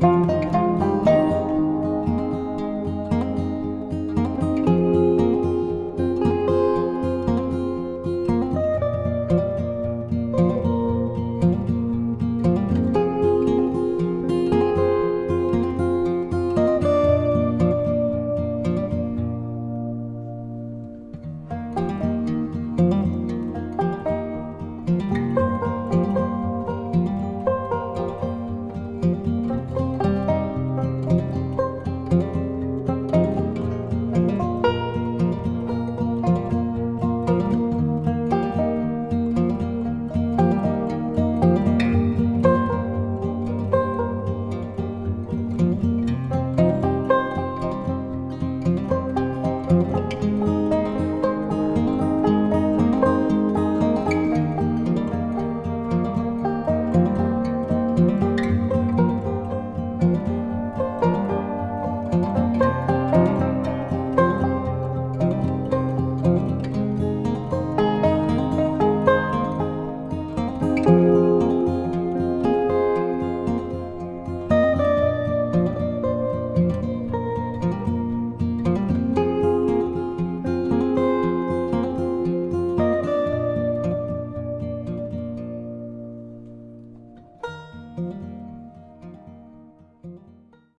Música